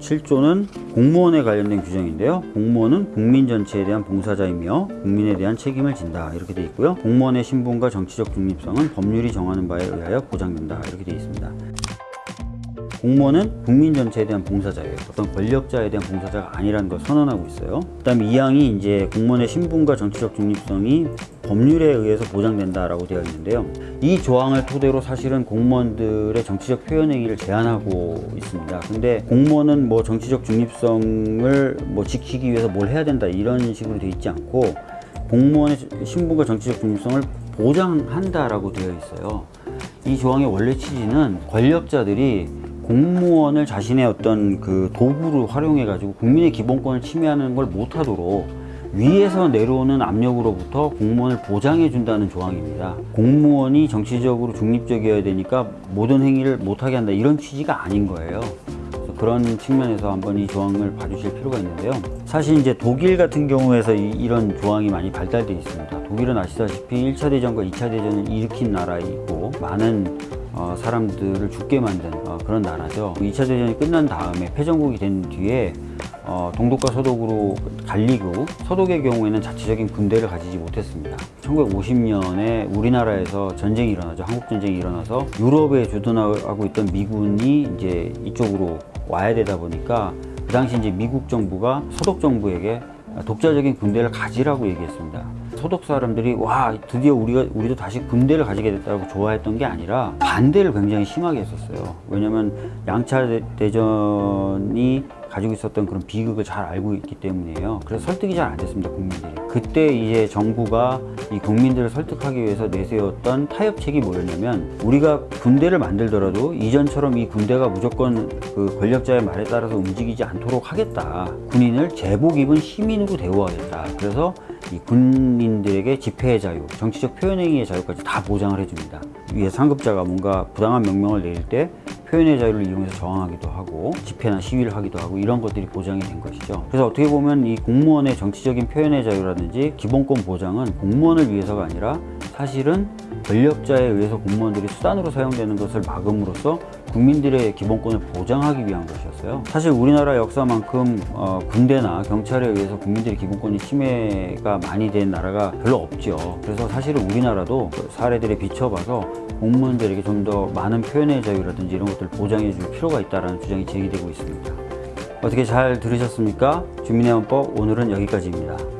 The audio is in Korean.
7조는 공무원에 관련된 규정인데요. 공무원은 국민 전체에 대한 봉사자이며 국민에 대한 책임을 진다. 이렇게 되어 있고요. 공무원의 신분과 정치적 중립성은 법률이 정하는 바에 의하여 보장된다. 이렇게 되어 있습니다. 공무원은 국민 전체에 대한 봉사자예요. 어떤 권력자에 대한 봉사자가 아니라는 걸 선언하고 있어요. 그 다음에 이 항이 이제 공무원의 신분과 정치적 중립성이 법률에 의해서 보장된다라고 되어 있는데요. 이 조항을 토대로 사실은 공무원들의 정치적 표현 행위를 제한하고 있습니다. 근데 공무원은 뭐 정치적 중립성을 뭐 지키기 위해서 뭘 해야 된다 이런 식으로 되어 있지 않고 공무원의 신분과 정치적 중립성을 보장한다라고 되어 있어요. 이 조항의 원래 취지는 권력자들이 공무원을 자신의 어떤 그 도구로 활용해 가지고 국민의 기본권을 침해하는 걸 못하도록 위에서 내려오는 압력으로부터 공무원을 보장해 준다는 조항입니다. 공무원이 정치적으로 중립적이어야 되니까 모든 행위를 못하게 한다 이런 취지가 아닌 거예요. 그래서 그런 측면에서 한번 이 조항을 봐주실 필요가 있는데요. 사실 이제 독일 같은 경우에서 이, 런 조항이 많이 발달되어 있습니다. 독일은 아시다시피 1차 대전과 2차 대전을 일으킨 나라이고 많은 어, 사람들을 죽게 만든 어, 그런 나라죠. 2차 대전이 끝난 다음에 패전국이 된 뒤에 어, 동독과 서독으로 갈리고 서독의 경우에는 자체적인 군대를 가지지 못했습니다. 1950년에 우리나라에서 전쟁이 일어나죠. 한국 전쟁이 일어나서 유럽에 주둔하고 있던 미군이 이제 이쪽으로 와야 되다 보니까 그 당시 이제 미국 정부가 서독 정부에게 독자적인 군대를 가지라고 얘기했습니다. 소독 사람들이 와 드디어 우리가 우리도 다시 군대를 가지게 됐다고 좋아했던 게 아니라 반대를 굉장히 심하게 했었어요. 왜냐하면 양차 대- 대전이 가지고 있었던 그런 비극을 잘 알고 있기 때문이에요. 그래서 설득이 잘 안 됐습니다, 국민들이. 그때 이제 정부가 이 국민들을 설득하기 위해서 내세웠던 타협책이 뭐였냐면 우리가 군대를 만들더라도 이전처럼 이 군대가 무조건 그 권력자의 말에 따라서 움직이지 않도록 하겠다. 군인을 제복 입은 시민으로 대우하겠다. 그래서 이 군인들에게 집회의 자유, 정치적 표현행위의 자유까지 다 보장을 해줍니다. 위에 상급자가 뭔가 부당한 명령을 내릴 때 표현의 자유를 이용해서 저항하기도 하고 집회나 시위를 하기도 하고 이런 것들이 보장이 된 것이죠. 그래서 어떻게 보면 이 공무원의 정치적인 표현의 자유라든지 기본권 보장은 공무원을 위해서가 아니라 사실은 권력자에 의해서 공무원들이 수단으로 사용되는 것을 막음으로써 국민들의 기본권을 보장하기 위한 것이었어요. 사실 우리나라 역사만큼 어, 군대나 경찰에 의해서 국민들의 기본권이 침해가 많이 된 나라가 별로 없죠. 그래서 사실은 우리나라도 그 사례들에 비춰봐서 공무원들에게 좀 더 많은 표현의 자유라든지 이런 것들을 보장해 줄 필요가 있다는 주장이 제기되고 있습니다. 어떻게 잘 들으셨습니까? 주민의 헌법 오늘은 여기까지입니다.